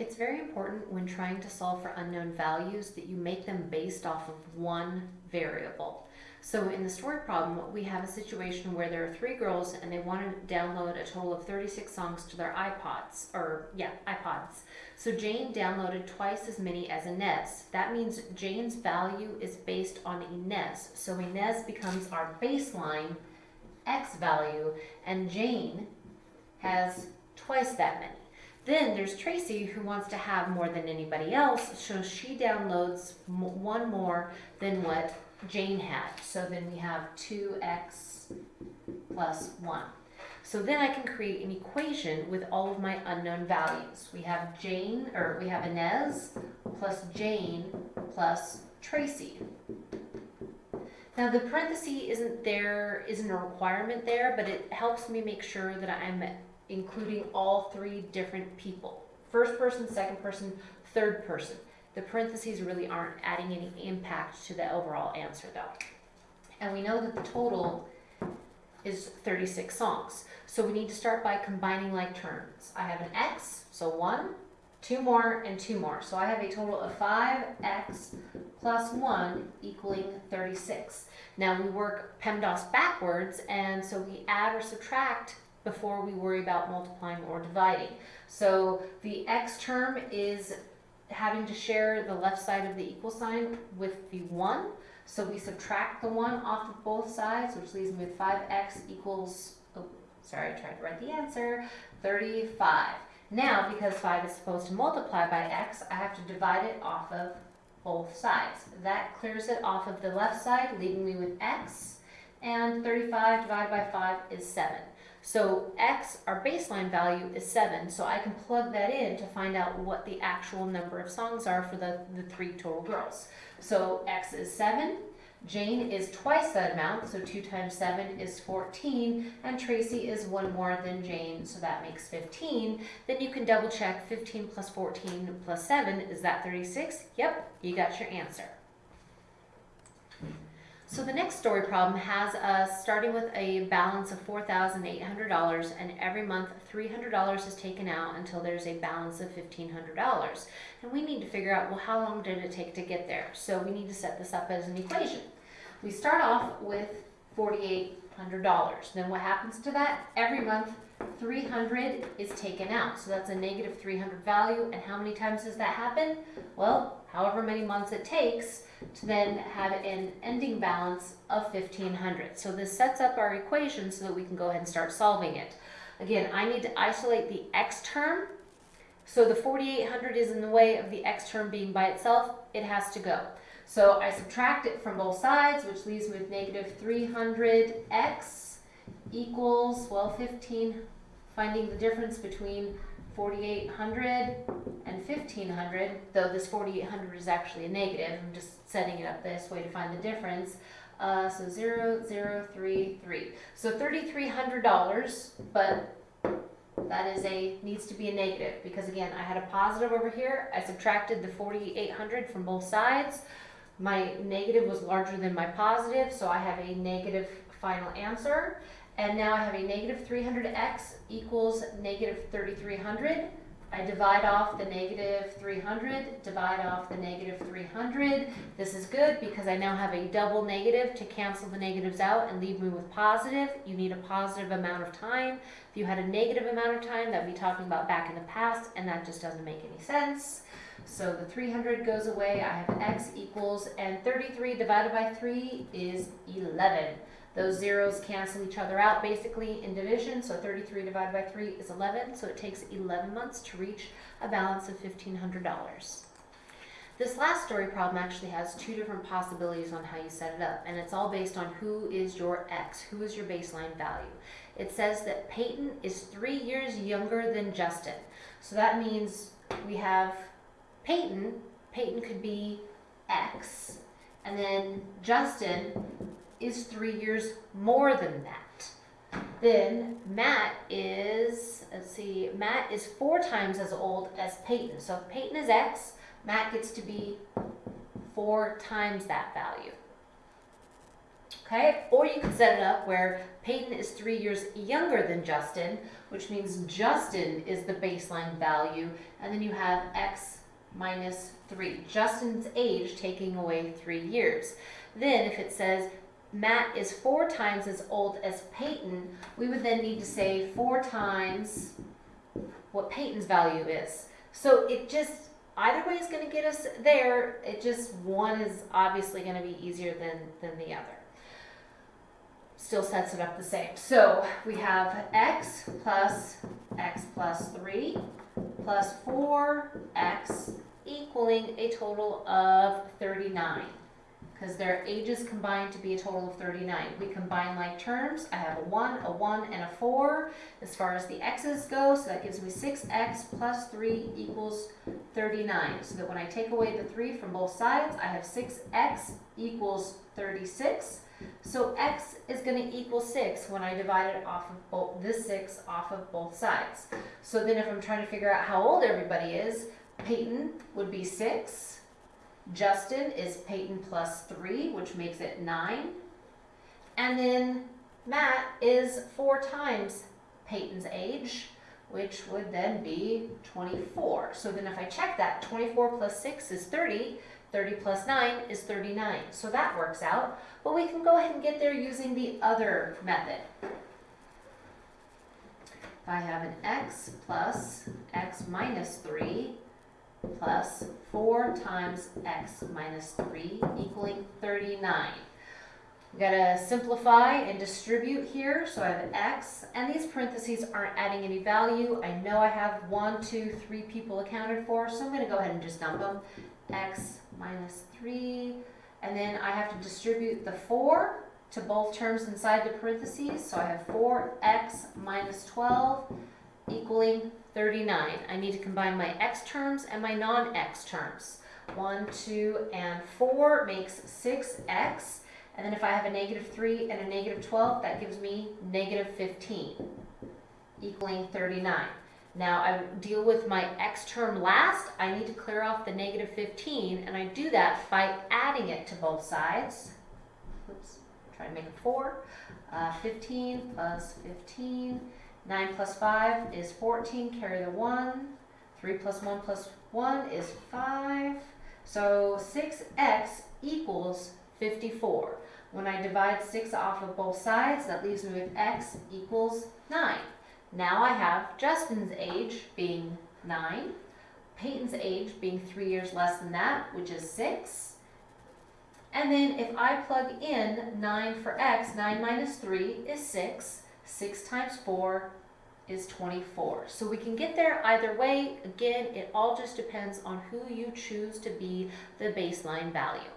It's very important when trying to solve for unknown values that you make them based off of one variable. So in the story problem, we have a situation where there are three girls and they want to download a total of 36 songs to their iPods, or yeah, iPods. So Jane downloaded twice as many as Inez. That means Jane's value is based on Inez. So Inez becomes our baseline X value and Jane has twice that many. Then there's Tracy who wants to have more than anybody else, so she downloads one more than what Jane had. So then we have 2x plus 1. So then I can create an equation with all of my unknown values. We have Jane, or we have Inez plus Jane plus Tracy. Now the parenthesis isn't there, isn't a requirement there, but it helps me make sure that I'm including all three different people. First person, second person, third person. The parentheses really aren't adding any impact to the overall answer though. And we know that the total is 36 songs. So we need to start by combining like terms. I have an x, so one, two more, and two more. So I have a total of 5x plus 1 equaling 36. Now we work PEMDAS backwards, and so we add or subtract before we worry about multiplying or dividing. So the x term is having to share the left side of the equal sign with the 1. So we subtract the 1 off of both sides, which leaves me with 5x equals, oh, sorry, I tried to write the answer, 35. Now, because 5 is supposed to multiply by x, I have to divide it off of both sides. That clears it off of the left side, leaving me with x, and 35 divided by 5 is 7. So x, our baseline value, is 7, so I can plug that in to find out what the actual number of songs are for the, the three total girls. So x is 7, Jane is twice that amount, so 2 times 7 is 14, and Tracy is one more than Jane, so that makes 15. Then you can double check 15 plus 14 plus 7, is that 36? Yep, you got your answer. So the next story problem has us starting with a balance of $4,800 and every month $300 is taken out until there's a balance of $1,500. And we need to figure out, well, how long did it take to get there? So we need to set this up as an equation. We start off with $4,800. Then what happens to that? Every month 300 is taken out. So that's a negative 300 value. And how many times does that happen? Well, however many months it takes to then have an ending balance of 1500. So this sets up our equation so that we can go ahead and start solving it. Again, I need to isolate the x term. So the 4800 is in the way of the x term being by itself. It has to go. So I subtract it from both sides, which leaves me with negative 300x equals, well, 15, finding the difference between 4800 and 1500, though this 4800 is actually a negative. I'm just setting it up this way to find the difference. Uh, so 0, 0, 3, 3. So $3,300, but that is a needs to be a negative because again, I had a positive over here. I subtracted the 4,800 from both sides. My negative was larger than my positive, so I have a negative final answer. And now I have a negative 300x equals negative 3300. I divide off the negative 300, divide off the negative 300. This is good because I now have a double negative to cancel the negatives out and leave me with positive. You need a positive amount of time. If you had a negative amount of time, that would be talking about back in the past, and that just doesn't make any sense. So the 300 goes away. I have x equals, and 33 divided by 3 is 11. Those zeros cancel each other out basically in division, so 33 divided by 3 is 11, so it takes 11 months to reach a balance of $1,500. This last story problem actually has two different possibilities on how you set it up, and it's all based on who is your X, who is your baseline value. It says that Peyton is three years younger than Justin. So that means we have Peyton, Peyton could be X, and then Justin is three years more than that. Then Matt is, let's see, Matt is four times as old as Peyton. So if Peyton is X, Matt gets to be four times that value. Okay, or you could set it up where Peyton is three years younger than Justin, which means Justin is the baseline value, and then you have X minus three. Justin's age taking away three years. Then if it says Matt is four times as old as Peyton, we would then need to say four times what Peyton's value is. So it just, either way is going to get us there. It just, one is obviously going to be easier than, than the other. Still sets it up the same. So we have x plus x plus 3 plus 4x equaling a total of 39 because their ages combined to be a total of 39. We combine like terms. I have a 1, a 1, and a 4 as far as the x's go, so that gives me 6x plus 3 equals 39. So that when I take away the 3 from both sides, I have 6x equals 36. So x is going to equal 6 when I divide it off of both this 6 off of both sides. So then if I'm trying to figure out how old everybody is, Peyton would be 6. Justin is Peyton plus 3, which makes it 9. And then Matt is 4 times Peyton's age, which would then be 24. So then if I check that, 24 plus 6 is 30. 30 plus 9 is 39. So that works out. But we can go ahead and get there using the other method. If I have an x plus x minus 3 plus 4 times x minus 3 equaling 39. We gotta simplify and distribute here, so I have x, and these parentheses aren't adding any value. I know I have one, two, three people accounted for, so I'm gonna go ahead and just dump them. x minus 3, and then I have to distribute the 4 to both terms inside the parentheses, so I have 4x minus 12 equaling 39. I need to combine my x terms and my non-x terms. 1, 2, and 4 makes 6x. And then if I have a negative 3 and a negative 12, that gives me negative 15, equaling 39. Now I deal with my x term last. I need to clear off the negative 15, and I do that by adding it to both sides. Oops, try to make it 4. Uh, 15 plus 15 9 plus 5 is 14, carry the 1. 3 plus 1 plus 1 is 5. So 6x equals 54. When I divide 6 off of both sides, that leaves me with x equals 9. Now I have Justin's age being 9, Peyton's age being 3 years less than that, which is 6. And then if I plug in 9 for x, 9 minus 3 is 6. 6 times 4 is 24. So we can get there either way. Again, it all just depends on who you choose to be the baseline value.